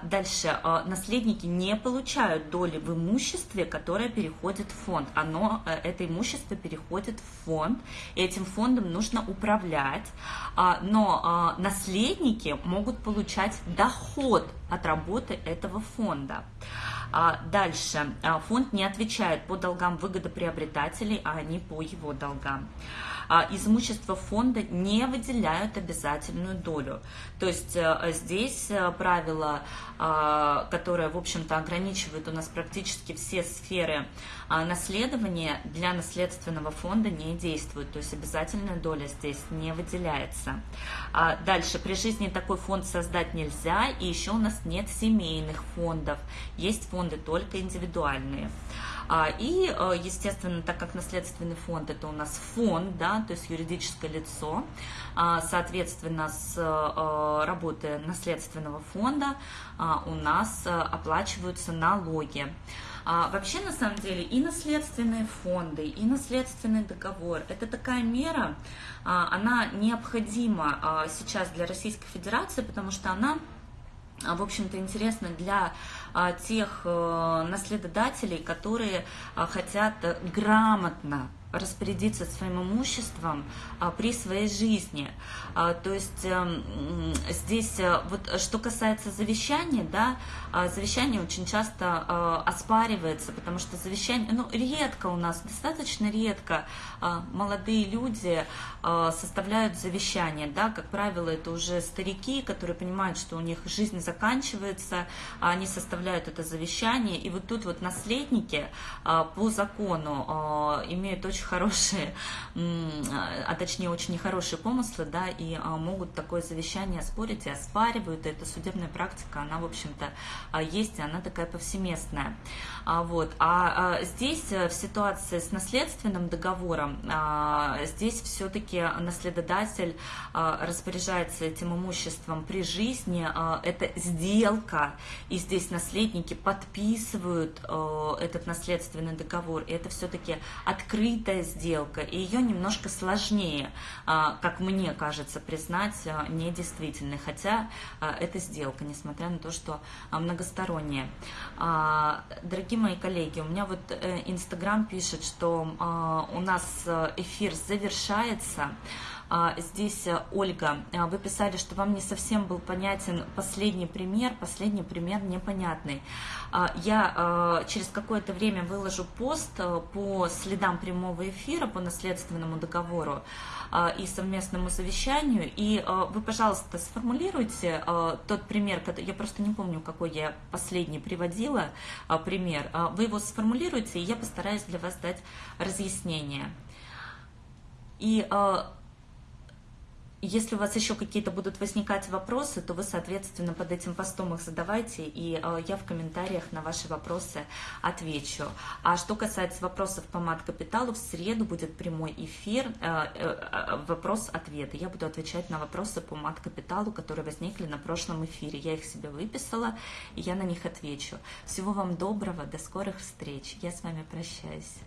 Дальше, наследники не получают доли в имуществе, которое переходит в фонд. Оно, э, это имущество переходит в фонд, и этим фондом нужно управлять, но наследники могут получать доход от работы этого фонда. А дальше. А, фонд не отвечает по долгам выгодоприобретателей, а они по его долгам. Из имущества фонда не выделяют обязательную долю. То есть здесь правило, которое, в общем-то, ограничивает у нас практически все сферы наследования, для наследственного фонда не действует. То есть обязательная доля здесь не выделяется. Дальше, при жизни такой фонд создать нельзя, и еще у нас нет семейных фондов. Есть фонды только индивидуальные. А, и, э, естественно, так как наследственный фонд это у нас фонд, да, то есть юридическое лицо, а, соответственно, с э, работы наследственного фонда а, у нас э, оплачиваются налоги. Вообще, на самом деле, и наследственные фонды, и наследственный договор – это такая мера, она необходима сейчас для Российской Федерации, потому что она в общем-то, интересно для а, тех а, наследодателей, которые а, хотят грамотно распорядиться своим имуществом а, при своей жизни. А, то есть а, здесь, а, вот что касается завещания, да, а, завещание очень часто оспаривается, потому что завещание, ну, редко у нас, достаточно редко молодые люди составляют завещание, да, как правило, это уже старики, которые понимают, что у них жизнь заканчивается, они составляют это завещание, и вот тут вот наследники по закону имеют очень очень хорошие, а точнее очень нехорошие помыслы, да, и а, могут такое завещание оспорить и оспаривают. эта судебная практика, она, в общем-то, а, есть, и она такая повсеместная. Вот. А здесь э, в ситуации с наследственным договором, здесь все-таки наследодатель распоряжается этим имуществом при жизни, это сделка, и здесь наследники подписывают этот наследственный договор, и это все-таки открытая открытая сделка, и ее немножко сложнее, а, как мне кажется, признать а, недействительной, хотя а, это сделка, несмотря на то, что многосторонняя. Дорогие мои коллеги, у меня вот э, Инстаграм пишет, что у нас э, эфир завершается, здесь, э, Ольга, а, вы писали, что вам не совсем был понятен последний пример, последний пример непонятный. А, я через какое-то время выложу пост э, по следам прямого эфира, по наследственному договору и совместному завещанию. И вы, пожалуйста, сформулируйте тот пример, я просто не помню, какой я последний приводила пример. Вы его сформулируйте, и я постараюсь для вас дать разъяснение. И если у вас еще какие-то будут возникать вопросы, то вы, соответственно, под этим постом их задавайте, и э, я в комментариях на ваши вопросы отвечу. А что касается вопросов по мат-капиталу, в среду будет прямой эфир, э, э, вопрос-ответ. Я буду отвечать на вопросы по мат-капиталу, которые возникли на прошлом эфире. Я их себе выписала, и я на них отвечу. Всего вам доброго, до скорых встреч. Я с вами прощаюсь.